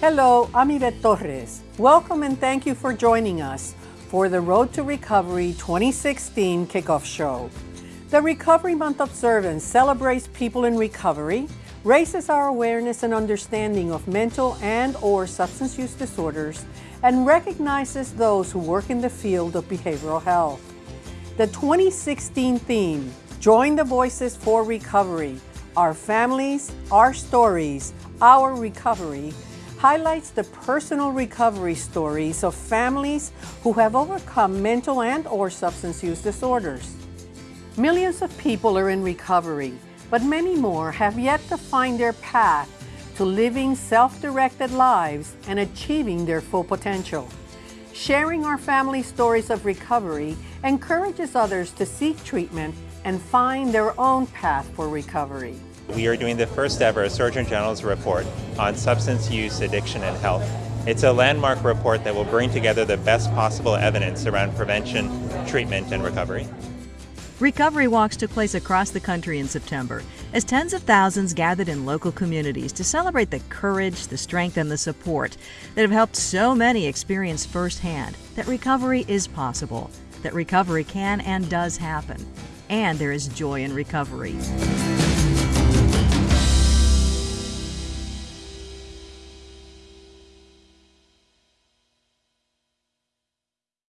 Hello, I'm Ivette Torres. Welcome and thank you for joining us for the Road to Recovery 2016 kickoff show. The Recovery Month observance celebrates people in recovery, raises our awareness and understanding of mental and or substance use disorders, and recognizes those who work in the field of behavioral health. The 2016 theme, Join the Voices for Recovery, Our Families, Our Stories, Our Recovery, highlights the personal recovery stories of families who have overcome mental and or substance use disorders. Millions of people are in recovery, but many more have yet to find their path to living self-directed lives and achieving their full potential. Sharing our family stories of recovery encourages others to seek treatment and find their own path for recovery. We are doing the first ever Surgeon General's report on substance use, addiction, and health. It's a landmark report that will bring together the best possible evidence around prevention, treatment, and recovery. Recovery walks took place across the country in September as tens of thousands gathered in local communities to celebrate the courage, the strength, and the support that have helped so many experience firsthand that recovery is possible, that recovery can and does happen, and there is joy in recovery.